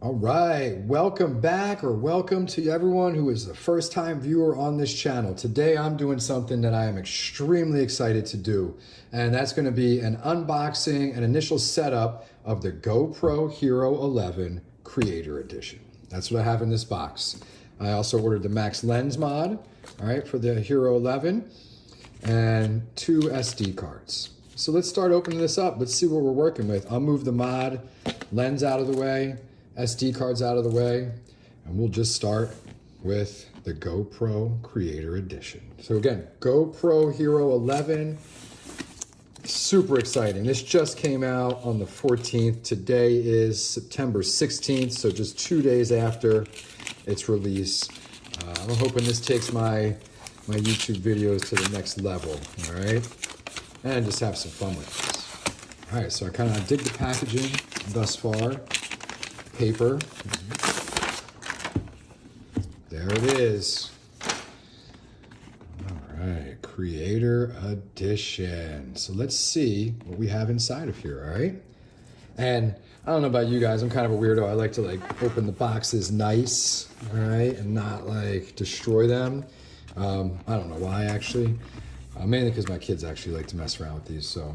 All right, welcome back or welcome to everyone who is the first time viewer on this channel. Today I'm doing something that I am extremely excited to do, and that's gonna be an unboxing an initial setup of the GoPro Hero 11 Creator Edition. That's what I have in this box. I also ordered the Max Lens mod, all right, for the Hero 11, and two SD cards. So let's start opening this up. Let's see what we're working with. I'll move the mod lens out of the way, SD cards out of the way, and we'll just start with the GoPro Creator Edition. So again, GoPro Hero 11, super exciting. This just came out on the 14th. Today is September 16th, so just two days after its release. Uh, I'm hoping this takes my, my YouTube videos to the next level, all right? And just have some fun with this. All right, so I kind of dig the packaging thus far paper. There it is. All right, Creator Edition. So let's see what we have inside of here, all right? And I don't know about you guys, I'm kind of a weirdo. I like to like open the boxes nice, all right, and not like destroy them. Um, I don't know why actually, uh, mainly because my kids actually like to mess around with these. So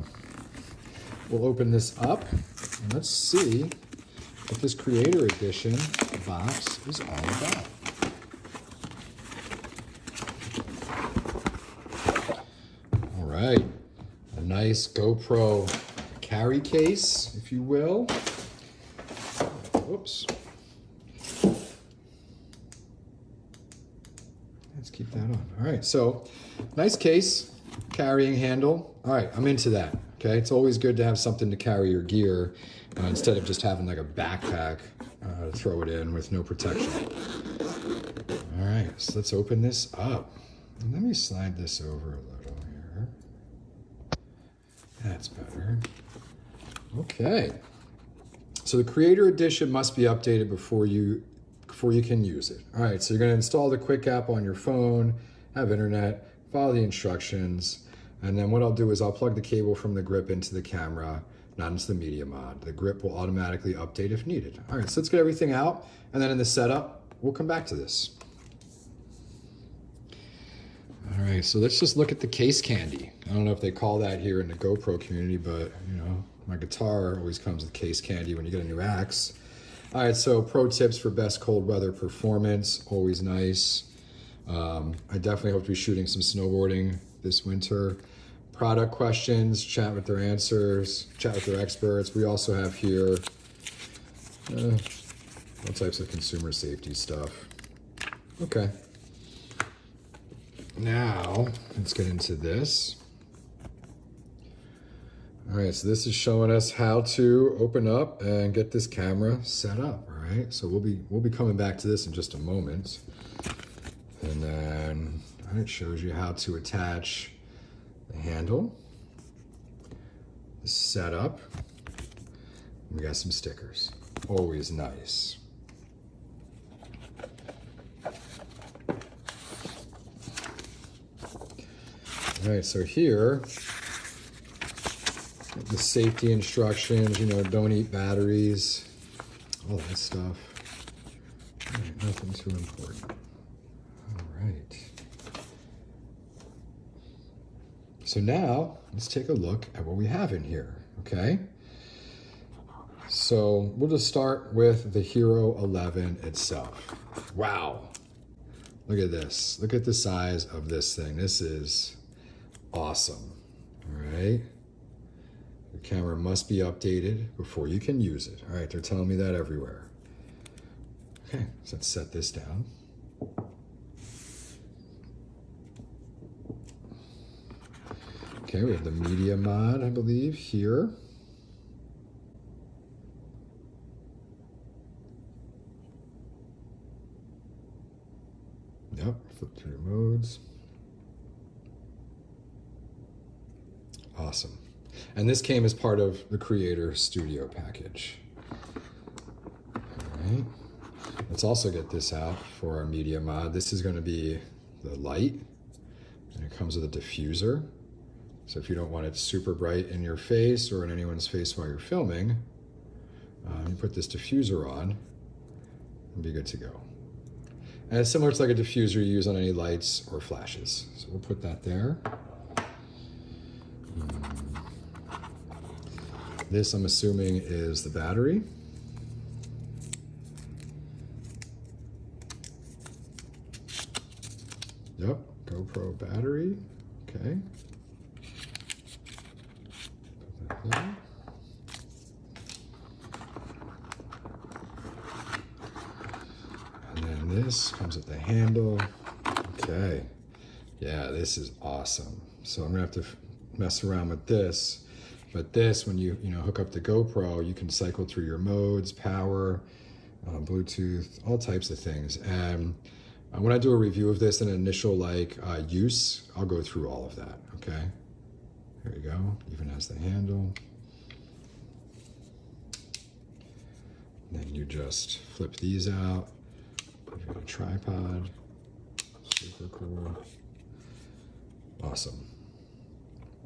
we'll open this up and let's see what this Creator Edition box is all about. All right, a nice GoPro carry case, if you will. Whoops. Let's keep that on. All right, so nice case, carrying handle. All right, I'm into that. Okay, it's always good to have something to carry your gear uh, instead of just having like a backpack uh, throw it in with no protection. All right, so let's open this up. let me slide this over a little here. That's better. Okay. So the Creator Edition must be updated before you before you can use it. All right, so you're gonna install the Quick app on your phone, have internet, follow the instructions, and then what I'll do is I'll plug the cable from the grip into the camera, not into the media mod. The grip will automatically update if needed. All right, so let's get everything out. And then in the setup, we'll come back to this. All right, so let's just look at the case candy. I don't know if they call that here in the GoPro community, but you know, my guitar always comes with case candy when you get a new axe. All right, so pro tips for best cold weather performance, always nice. Um, I definitely hope to be shooting some snowboarding this winter product questions, chat with their answers, chat with their experts. We also have here uh, all types of consumer safety stuff. Okay. Now, let's get into this. All right, so this is showing us how to open up and get this camera set up, all right? So we'll be, we'll be coming back to this in just a moment. And then it shows you how to attach the handle, the setup. We got some stickers. Always nice. All right, so here, the safety instructions, you know, don't eat batteries, all that stuff. Right, nothing too important. All right. So now let's take a look at what we have in here, okay? So we'll just start with the Hero 11 itself. Wow. Look at this. Look at the size of this thing. This is awesome, all right? The camera must be updated before you can use it. All right, they're telling me that everywhere. Okay, so let's set this down. Okay, we have the media mod, I believe, here. Yep, flip through modes. Awesome. And this came as part of the Creator Studio package. All right. Let's also get this out for our media mod. This is going to be the light, and it comes with a diffuser. So if you don't want it super bright in your face or in anyone's face while you're filming, uh, you put this diffuser on and be good to go. And it's similar to like a diffuser you use on any lights or flashes. So we'll put that there. Hmm. This, I'm assuming, is the battery. Yep, GoPro battery. Okay. Put that And then this comes with the handle. Okay. Yeah, this is awesome. So I'm gonna have to mess around with this. But this, when you you know hook up the GoPro, you can cycle through your modes, power, uh, Bluetooth, all types of things. And uh, when I do a review of this, an initial like uh, use, I'll go through all of that. Okay. There you go. Even has the handle. then you just flip these out. Put it on a tripod. Super cool. Awesome.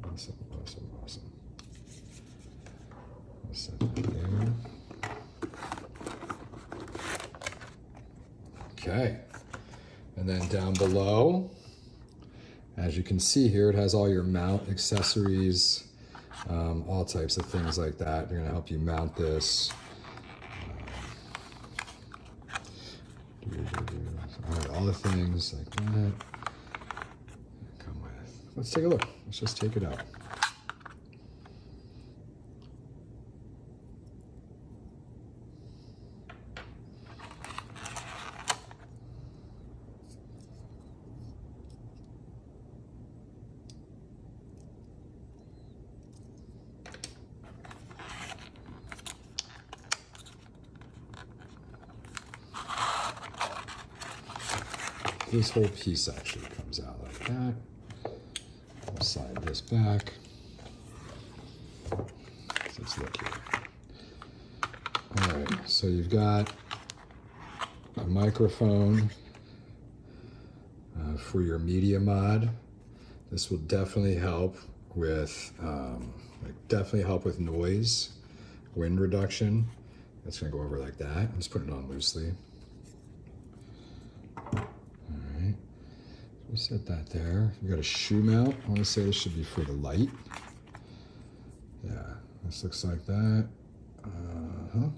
Awesome, awesome, awesome. I'll set that there. Okay. And then down below, as you can see here, it has all your mount accessories, um, all types of things like that. They're gonna help you mount this. All right, all the things like that. Come with. Let's take a look. Let's just take it out. This whole piece actually comes out like that. I'll slide this back. Let's look here. All right, so you've got a microphone uh, for your media mod. This will definitely help with, um, like definitely help with noise, wind reduction. That's gonna go over like that. I'm just putting it on loosely. We set that there. You got a shoe mount. I want to say this should be for the light. Yeah, this looks like that. Uh-huh.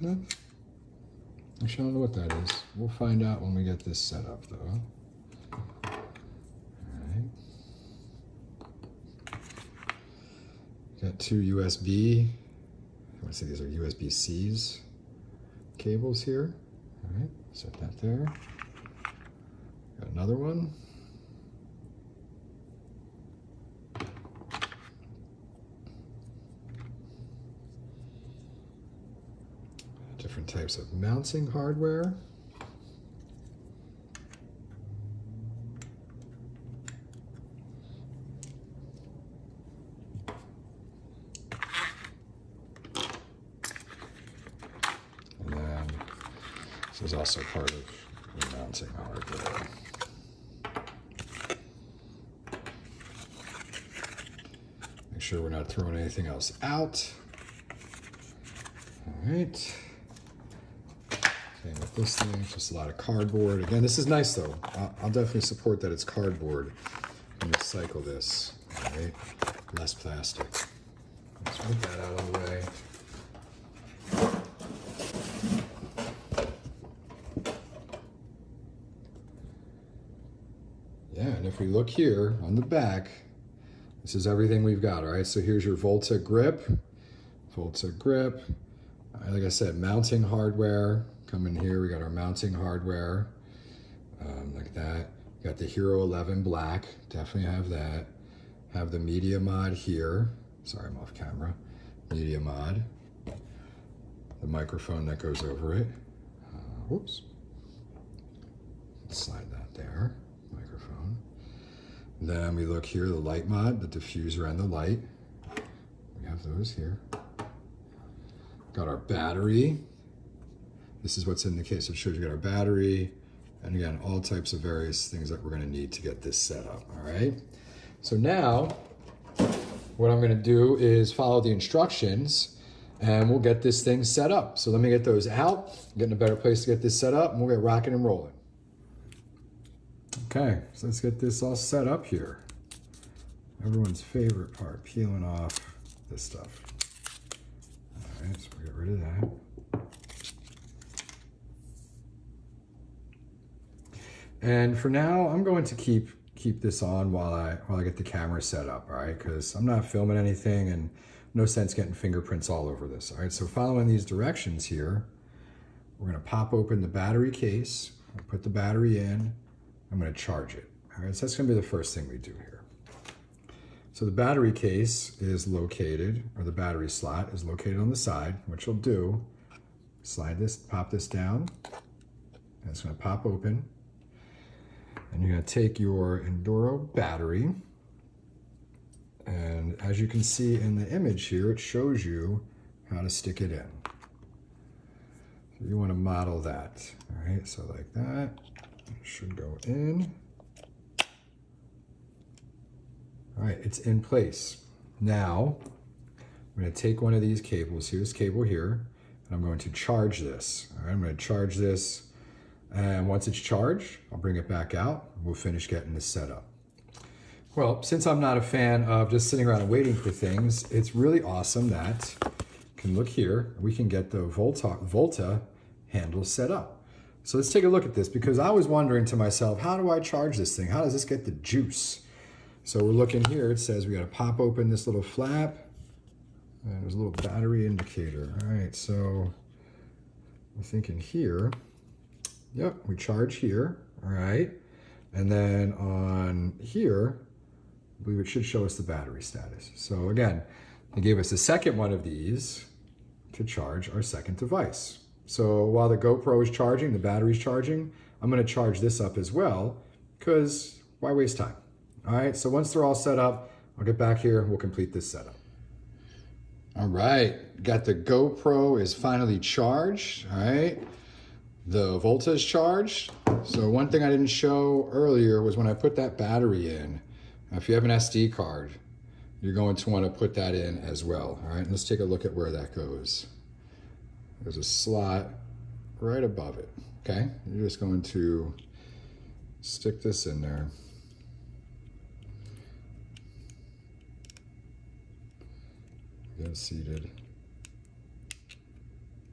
No. Actually, I don't know what that is. We'll find out when we get this set up, though. Got two USB. I want to say these are USB-Cs cables here. All right, set that there. Got another one. Different types of mounting hardware. This is also part of mounting hardware. Make sure we're not throwing anything else out. All right. Same with this thing, just a lot of cardboard. Again, this is nice though. I'll, I'll definitely support that it's cardboard when you cycle this. All right, less plastic. Let's put that out of the way. If we look here on the back, this is everything we've got, all right? So here's your Volta grip, Volta grip. Uh, like I said, mounting hardware. Come in here, we got our mounting hardware, um, like that. Got the Hero 11 black, definitely have that. Have the media mod here. Sorry, I'm off camera. Media mod. The microphone that goes over it. Uh, whoops. Slide that there. Then we look here, the light mod, the diffuser and the light. We have those here. Got our battery. This is what's in the case. It shows you got our battery, and again, all types of various things that we're gonna need to get this set up, all right? So now, what I'm gonna do is follow the instructions. and we'll get this thing set up. So let me get those out, get in a better place to get this set up, and we'll get rocking and rolling. Okay, so let's get this all set up here. Everyone's favorite part, peeling off this stuff. All right, so we get rid of that. And for now, I'm going to keep keep this on while I while I get the camera set up, all right? Because I'm not filming anything and no sense getting fingerprints all over this. All right, so following these directions here, we're gonna pop open the battery case, put the battery in, I'm gonna charge it. All right, so that's gonna be the first thing we do here. So the battery case is located, or the battery slot is located on the side, which you'll do, slide this, pop this down, and it's gonna pop open. And you're gonna take your Enduro battery, and as you can see in the image here, it shows you how to stick it in. So you wanna model that, all right? So like that, should go in. All right, it's in place. Now, I'm gonna take one of these cables, here's cable here, and I'm going to charge this. All right, I'm gonna charge this and once it's charged, I'll bring it back out. We'll finish getting this set up. Well, since I'm not a fan of just sitting around and waiting for things, it's really awesome that can look here, we can get the Volta, Volta handle set up. So let's take a look at this because I was wondering to myself, how do I charge this thing? How does this get the juice? So we're looking here, it says we gotta pop open this little flap and there's a little battery indicator. All right, so I'm thinking here, Yep, we charge here, all right? And then on here, I believe it should show us the battery status. So again, they gave us a second one of these to charge our second device. So while the GoPro is charging, the battery's charging, I'm gonna charge this up as well, because why waste time? All right, so once they're all set up, I'll get back here, we'll complete this setup. All right, got the GoPro is finally charged, all right? The Volta is charged. So one thing I didn't show earlier was when I put that battery in, if you have an SD card, you're going to want to put that in as well. All right, let's take a look at where that goes. There's a slot right above it, okay? You're just going to stick this in there. Get it seated.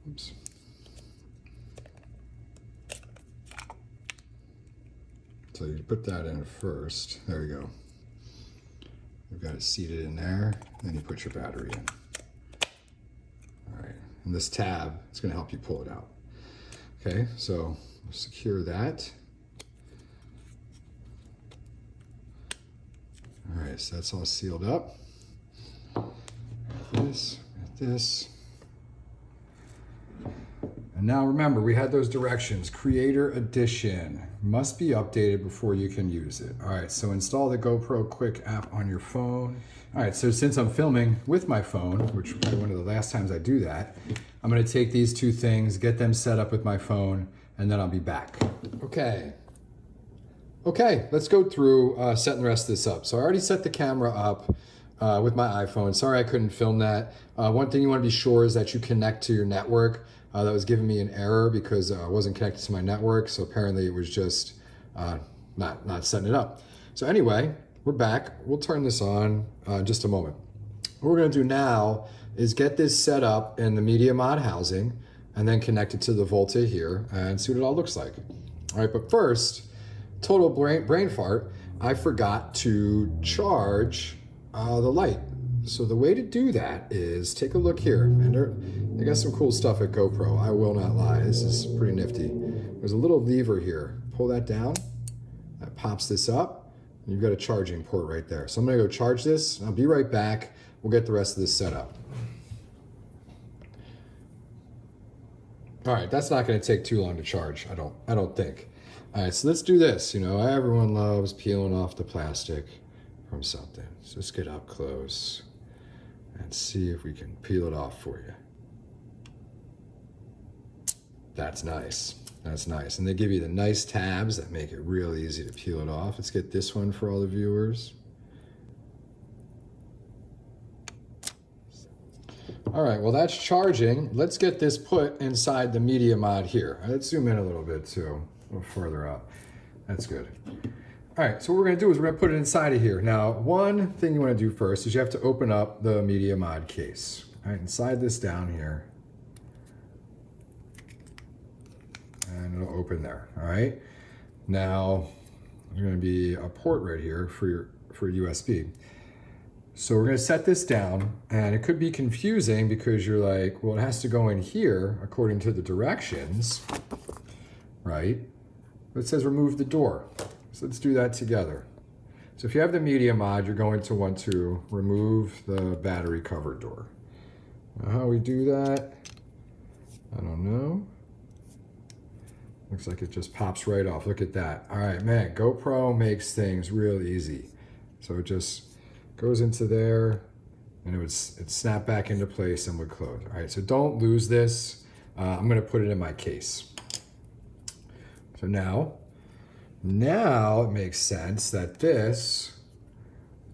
Oops. So you put that in first. There you go. You've got it seated in there. Then you put your battery in. And this tab is going to help you pull it out. Okay, so secure that. All right, so that's all sealed up. Got this, got this. Now remember, we had those directions. Creator Edition must be updated before you can use it. All right, so install the GoPro Quick app on your phone. All right, so since I'm filming with my phone, which will be one of the last times I do that, I'm gonna take these two things, get them set up with my phone, and then I'll be back. Okay. Okay, let's go through uh, setting the rest of this up. So I already set the camera up uh, with my iPhone. Sorry I couldn't film that. Uh, one thing you wanna be sure is that you connect to your network uh, that was giving me an error because uh, I wasn't connected to my network. So apparently it was just uh, not, not setting it up. So anyway, we're back. We'll turn this on uh, in just a moment. What we're gonna do now is get this set up in the Media Mod housing and then connect it to the Volta here and see what it all looks like. All right, but first, total brain, brain fart, I forgot to charge uh, the light. So the way to do that is take a look here. And they got some cool stuff at GoPro. I will not lie. This is pretty nifty. There's a little lever here. Pull that down. That pops this up. You've got a charging port right there. So I'm going to go charge this. I'll be right back. We'll get the rest of this set up. All right, that's not going to take too long to charge. I don't. I don't think. All right, so let's do this. You know, everyone loves peeling off the plastic from something. So let's get up close and see if we can peel it off for you. That's nice. That's nice. And they give you the nice tabs that make it real easy to peel it off. Let's get this one for all the viewers. All right, well that's charging. Let's get this put inside the media mod here. Let's zoom in a little bit too, a little further up. That's good. All right, so what we're gonna do is we're gonna put it inside of here. Now, one thing you wanna do first is you have to open up the media mod case. All right, inside this down here. And it'll open there, all right? Now, there's gonna be a port right here for your for USB. So we're gonna set this down and it could be confusing because you're like, well, it has to go in here according to the directions, right? But it says remove the door. So let's do that together. So if you have the media mod, you're going to want to remove the battery cover door. Now how we do that, I don't know. Looks like it just pops right off. Look at that. All right, man, GoPro makes things real easy. So it just goes into there and it would it snap back into place and would close. All right, so don't lose this. Uh, I'm gonna put it in my case. So now now it makes sense that this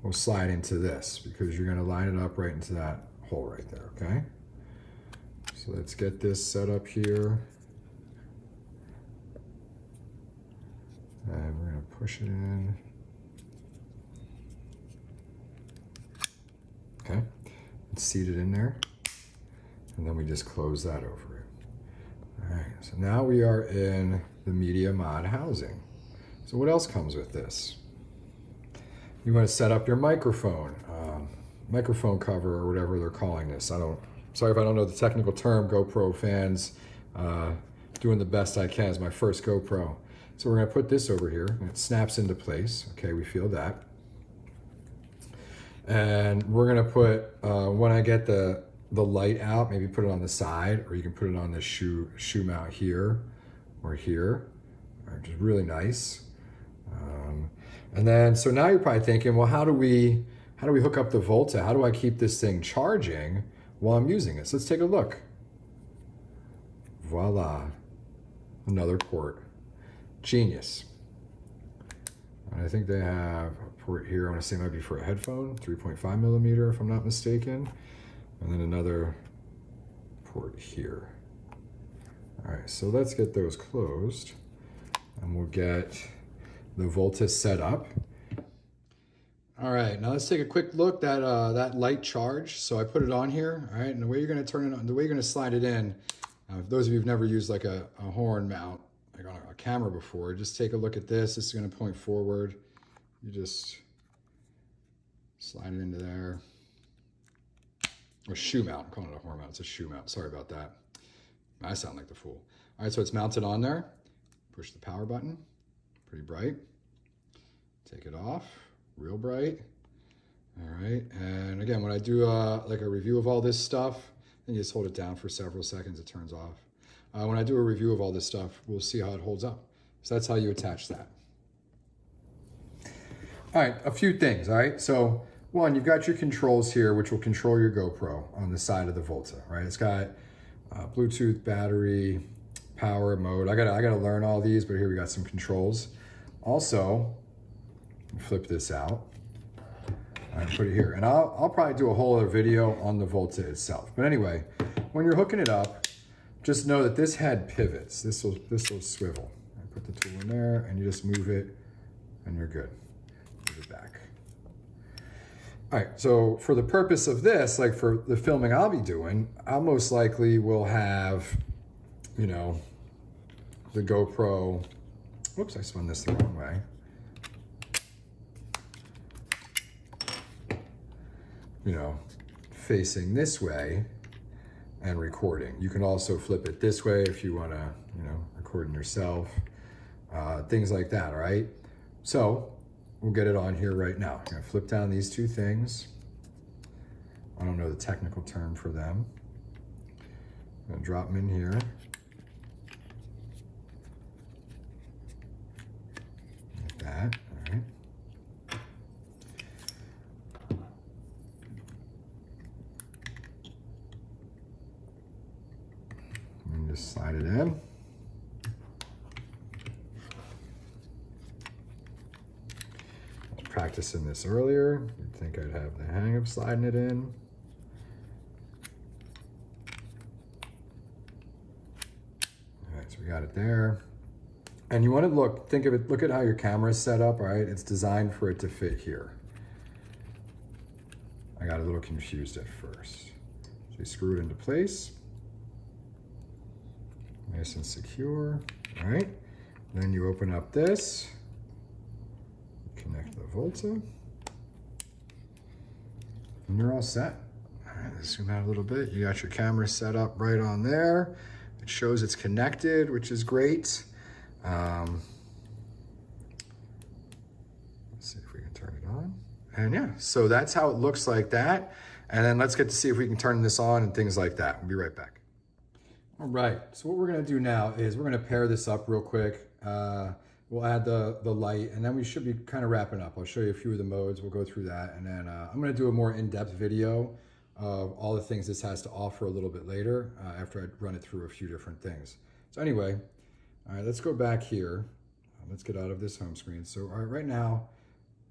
will slide into this because you're gonna line it up right into that hole right there, okay? So let's get this set up here. And we're gonna push it in. Okay, it's seated in there. And then we just close that over it. All right, so now we are in the media mod housing. So what else comes with this? You want to set up your microphone, um, microphone cover or whatever they're calling this. I don't, sorry if I don't know the technical term, GoPro fans, uh, doing the best I can as my first GoPro. So we're gonna put this over here and it snaps into place. Okay, we feel that. And we're gonna put, uh, when I get the, the light out, maybe put it on the side or you can put it on the shoe, shoe mount here or here, which is really nice. Um, and then, so now you're probably thinking, well, how do we, how do we hook up the Volta? How do I keep this thing charging while I'm using it? So let's take a look. Voila, another port. Genius. And I think they have a port here, I wanna say might be for a headphone, 3.5 millimeter if I'm not mistaken. And then another port here. All right, so let's get those closed and we'll get the Volta set up. All right, now let's take a quick look that uh, that light charge. So I put it on here, all right, and the way you're gonna turn it on, the way you're gonna slide it in, uh, those of you who've never used like a, a horn mount, like on a, a camera before, just take a look at this. This is gonna point forward. You just slide it into there. Or shoe mount, I'm calling it a horn mount, it's a shoe mount, sorry about that. I sound like the fool. All right, so it's mounted on there. Push the power button, pretty bright. Take it off, real bright. All right, and again, when I do uh, like a review of all this stuff, then you just hold it down for several seconds, it turns off. Uh, when I do a review of all this stuff, we'll see how it holds up. So that's how you attach that. All right, a few things, all right? So one, you've got your controls here, which will control your GoPro on the side of the Volta, right? It's got uh, Bluetooth, battery, power mode. I gotta, I gotta learn all these, but here we got some controls. Also, flip this out and put it here. And I'll, I'll probably do a whole other video on the Volta itself. But anyway, when you're hooking it up, just know that this head pivots. This will, this will swivel. I put the tool in there and you just move it and you're good. Move it back. All right, so for the purpose of this, like for the filming I'll be doing, I most likely will have, you know, the GoPro, whoops, I spun this the wrong way. You know, facing this way and recording. You can also flip it this way if you wanna, you know, recording yourself, uh, things like that, all right? So we'll get it on here right now. I'm gonna flip down these two things. I don't know the technical term for them. I'm gonna drop them in here. in this earlier. You'd think I'd have the hang of sliding it in. All right, so we got it there. And you want to look, think of it, look at how your camera is set up, all right? It's designed for it to fit here. I got a little confused at first. So you screw it into place. Nice and secure, all right? Then you open up this connect the Volta, and you're all set. All right, let's zoom out a little bit. You got your camera set up right on there. It shows it's connected, which is great. Um, let's see if we can turn it on. And yeah, so that's how it looks like that. And then let's get to see if we can turn this on and things like that. We'll be right back. All right, so what we're gonna do now is we're gonna pair this up real quick. Uh, we'll add the, the light and then we should be kind of wrapping up. I'll show you a few of the modes. We'll go through that. And then uh, I'm gonna do a more in-depth video of all the things this has to offer a little bit later uh, after I run it through a few different things. So anyway, all right, let's go back here. Let's get out of this home screen. So all right, right now,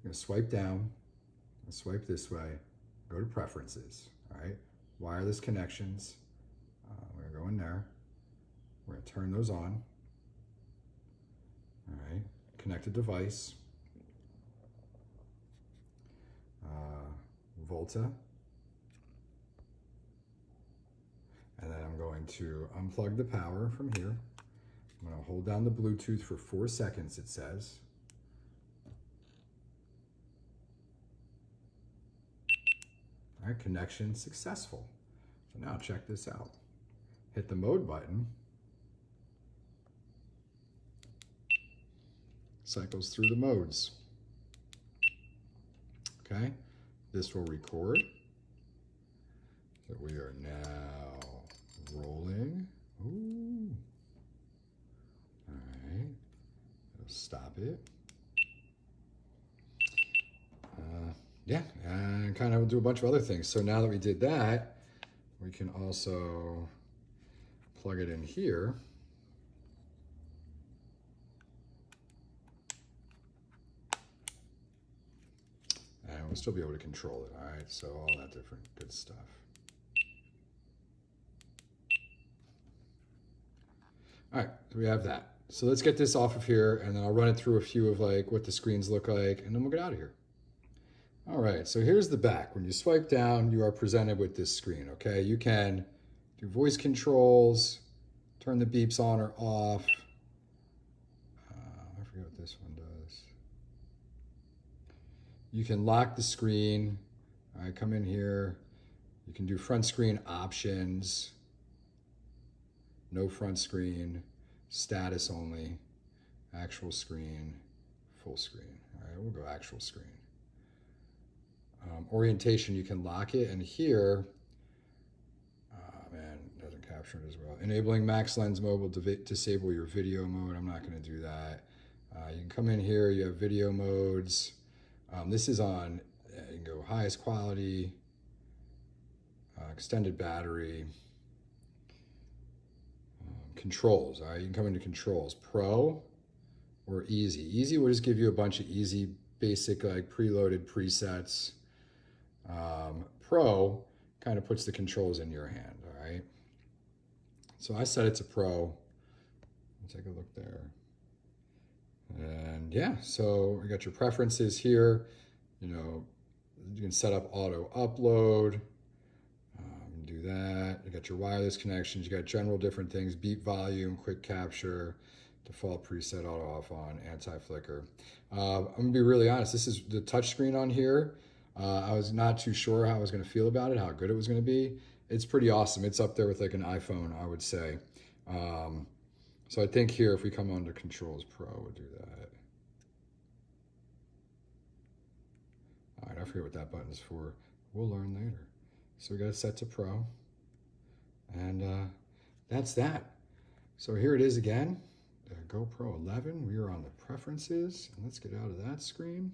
I'm gonna swipe down, swipe this way, go to preferences, all right? Wireless connections, uh, we're gonna go in there. We're gonna turn those on. All right, connected device. Uh, Volta. And then I'm going to unplug the power from here. I'm gonna hold down the Bluetooth for four seconds, it says. All right, connection successful. So now check this out hit the mode button, cycles through the modes. Okay, this will record that we are now rolling. Ooh. All right, stop it. Uh, yeah, and kind of do a bunch of other things. So now that we did that, we can also plug it in here. We'll still be able to control it, all right? So all that different good stuff. All right, so we have that. So let's get this off of here and then I'll run it through a few of like what the screens look like and then we'll get out of here. All right, so here's the back. When you swipe down, you are presented with this screen, okay? You can do voice controls, turn the beeps on or off. Uh, I forget what this one does. You can lock the screen. All right, come in here. You can do front screen options, no front screen, status only, actual screen, full screen. All right, we'll go actual screen. Um, orientation, you can lock it, and here, capturing as well. Enabling max lens mode will disable your video mode. I'm not going to do that. Uh, you can come in here, you have video modes. Um, this is on, uh, you can go highest quality, uh, extended battery, um, controls. All right, you can come into controls, pro or easy. Easy will just give you a bunch of easy, basic, like preloaded presets. Um, pro kind of puts the controls in your hand, all right? So I set it to pro. Take a look there. And yeah, so we got your preferences here. You know, you can set up auto upload. Um, do that. You got your wireless connections. You got general different things, beep volume, quick capture, default preset auto off on, anti-flicker. Uh, I'm gonna be really honest. This is the touchscreen on here. Uh, I was not too sure how I was gonna feel about it, how good it was gonna be it's pretty awesome. It's up there with like an iPhone, I would say. Um, so I think here, if we come to Controls Pro, we'll do that. All right, I forget what that button is for. We'll learn later. So we got it set to Pro. And uh, that's that. So here it is again, the GoPro 11. We are on the preferences. And let's get out of that screen.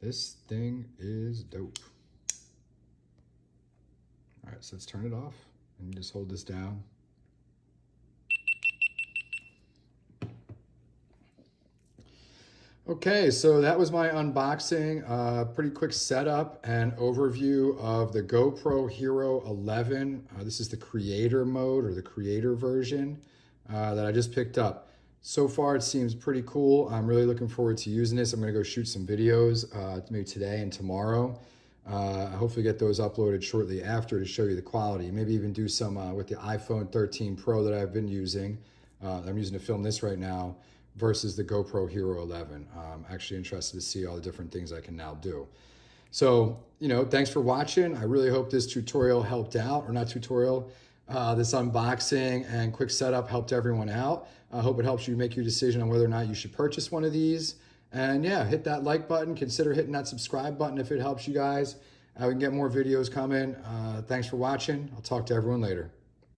This thing is dope. All right, so let's turn it off and just hold this down. Okay, so that was my unboxing, uh, pretty quick setup and overview of the GoPro Hero 11. Uh, this is the creator mode or the creator version. uh, that I just picked up. So far, it seems pretty cool. I'm really looking forward to using this. I'm going to go shoot some videos uh, maybe today and tomorrow. Uh, hopefully get those uploaded shortly after to show you the quality. Maybe even do some uh, with the iPhone 13 Pro that I've been using. I'm using to film this right now versus the GoPro Hero 11. I'm actually interested to see all the different things I can now do. So, you know, thanks for watching. I really hope this tutorial helped out, or not tutorial, uh, this unboxing and quick setup helped everyone out. I hope it helps you make your decision on whether or not you should purchase one of these. And yeah, hit that like button. Consider hitting that subscribe button if it helps you guys. Uh, we can get more videos coming. Uh, thanks for watching. I'll talk to everyone later.